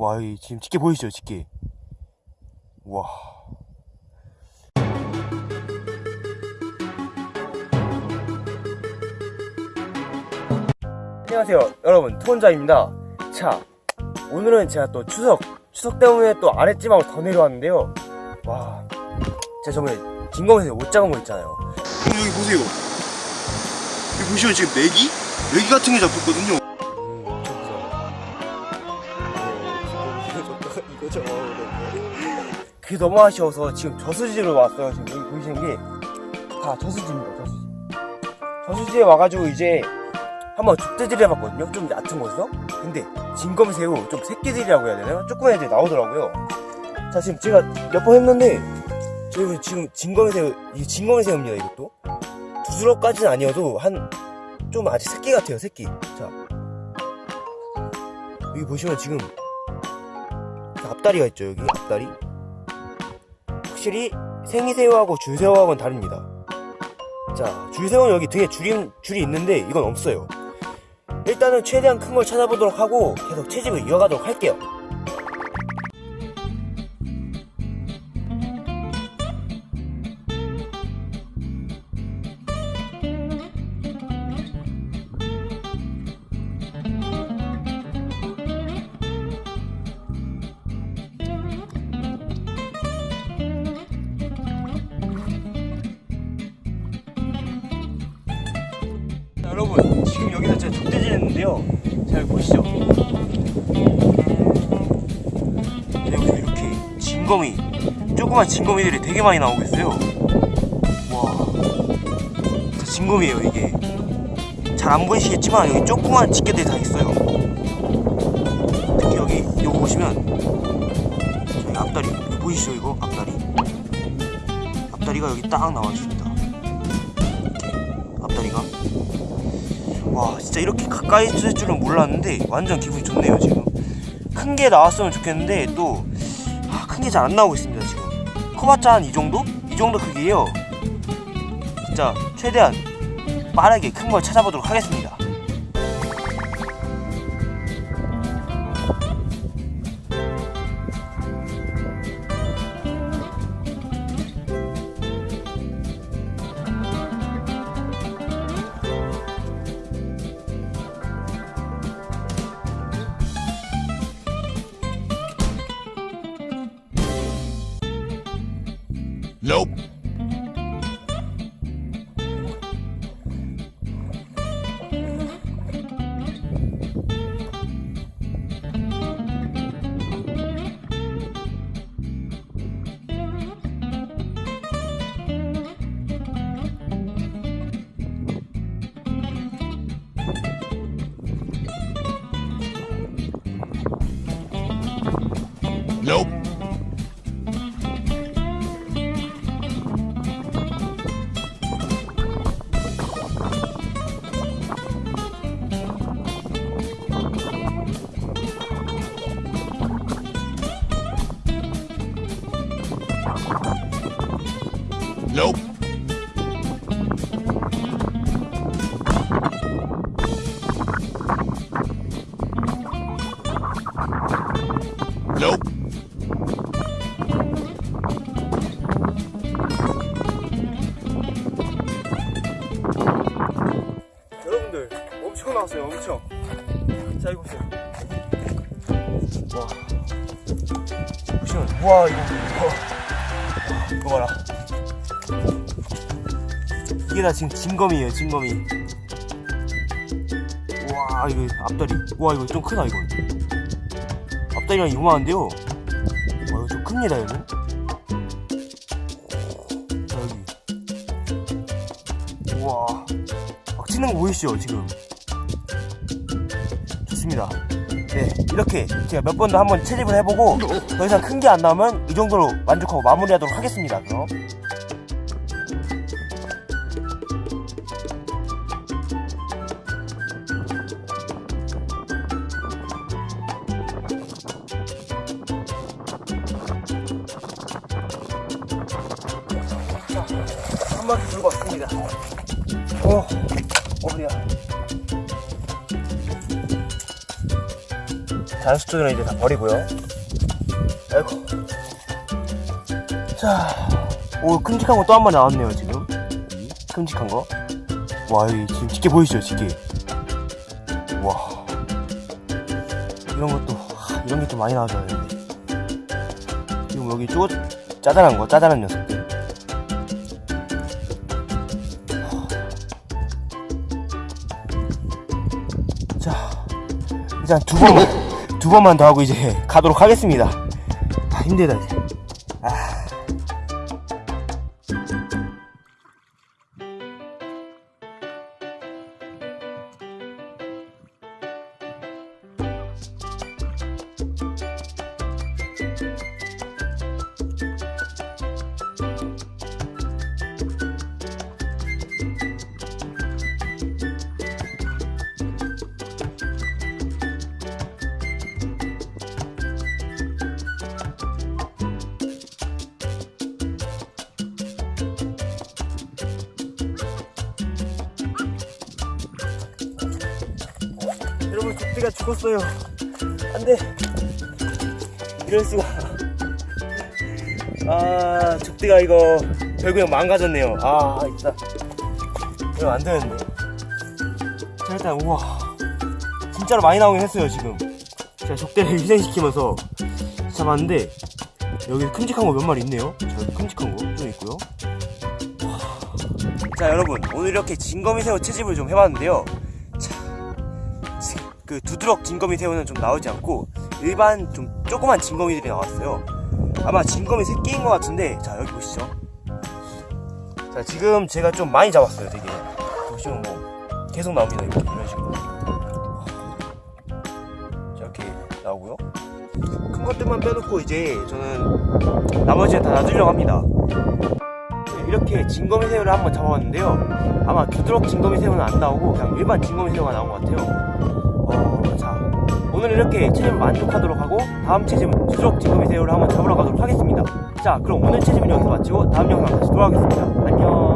와, 이 지금 집게 보이시죠, 집게. 와. 안녕하세요, 여러분. 투혼자입니다. 자, 오늘은 제가 또 추석, 추석 때문에 또 아랫지방으로 더 내려왔는데요. 와, 제가 저번에 진검에서 못 잡은 거 있잖아요. 여기 보세요. 여기 보시면 지금 메기? 메기 같은 게 잡혔거든요. 그게 너무 아쉬워서 지금 저수지로 왔어요. 지금 여기 보이시는 게 다 저수지입니다. 저수지. 저수지에 와가지고 이제 한번 족대질을 해봤거든요. 좀 얕은 곳에서. 근데 진검새우 좀 새끼들이라고 해야 되나요? 조그만 애들이 나오더라고요. 자 지금 제가 몇 번 했는데 저희 지금 진검새우 이게 진검새우입니다. 이것도 두드러까지는 아니어도 한 좀 아직 새끼 같아요. 새끼. 자 여기 보시면 지금 앞다리가 있죠. 여기 앞다리. 확실히 생이새우하고 줄새우하고는 다릅니다. 자, 줄새우는 여기 등에 줄이, 줄이 있는데 이건 없어요. 일단은 최대한 큰 걸 찾아보도록 하고 계속 채집을 이어가도록 할게요. 여러분 지금 여기서 제가 족대질 했는데요. 잘 보시죠. 여기서 이렇게 진검이 조그만 진검이들이 되게 많이 나오고 있어요. 와. 진검이에요 이게. 잘 안 보이시겠지만 여기 조그만 집게들이 다 있어요. 특히 여기 이거 보시면. 저기 앞다리 보이시죠 이거? 앞다리? 앞다리가 여기 딱 나와 있습니다. 앞다리가 와 진짜 이렇게 가까이 있을 줄은 몰랐는데 완전 기분이 좋네요 지금. 큰 게 나왔으면 좋겠는데 또 큰 게 잘 안 나오고 있습니다 지금. 커봤자 한 이 정도? 이 정도 크기예요. 진짜 최대한 빠르게 큰 걸 찾아보도록 하겠습니다 Nope. Nope. Nope. Nope. 여러분들 엄청 나왔어요 엄청. 자 이거 보세요. 와. 보시면 이거 이거 와, 이거 봐라 이게 다 지금 진검이에요 진검이. 와 이거 앞다리. 와 이거 좀 크다 이건 앞다리랑 이거만한데요? 와 이거 좀 큽니다 얘는 자 여기. 우와 막 치는 거 보이시죠 지금? 좋습니다. 네 이렇게 제가 몇 번도 한번 채집을 해보고 더 이상 큰 게 안 나오면 이 정도로 만족하고 마무리하도록 하겠습니다 그럼 한 바퀴 돌고 왔습니다 어, 어디야 잔수초들은 이제 다 버리고요. 아이고. 자, 오, 큼직한 거 또 한 마리 나왔네요, 지금. 큼직한 거. 와, 여기 지금 짙게 보이시죠, 짙게. 와. 이런 것도, 하, 이런 게 좀 많이 나와줘야 되는데. 지금 여기 쪼, 짜잘한 거, 짜잘한 녀석들. 일단 두 번만, 두 번만 더 하고 이제 가도록 하겠습니다. 아, 힘들다, 이제. 여러분, 족대가 죽었어요. 안 돼. 이럴 수가. 아, 족대가 이거 결국엔 망가졌네요. 아, 있다. 이거 안 되는데. 자, 일단, 우와. 진짜로 많이 나오긴 했어요, 지금. 제가 족대를 희생시키면서 잡았는데, 여기 큼직한 거 몇 마리 있네요. 자, 큼직한 거 좀 있고요. 자, 여러분. 오늘 이렇게 진거미새우 채집을 좀 해봤는데요. 그 두드럭 진거미 새우는 좀 나오지 않고 일반 좀 조그만 진거미들이 나왔어요. 아마 진거미 새끼인 것 같은데 자 여기 보시죠. 자 지금 제가 좀 많이 잡았어요. 되게 보시면 뭐 계속 나옵니다. 이렇게 이런 식으로. 자 이렇게 나오고요. 큰 것들만 빼놓고 이제 저는 나머지는 다 놔두려고 합니다. 네, 이렇게 진거미 새우를 한번 잡아봤는데요. 아마 두드럭 진거미 새우는 안 나오고 그냥 일반 진거미 새우가 나온 것 같아요. 오늘 이렇게 채집을 만족하도록 하고 다음 채집은 주적 지금이 새우를 한번 잡으러 가도록 하겠습니다. 자, 그럼 오늘 채집은 여기서 마치고 다음 영상 다시 돌아오겠습니다.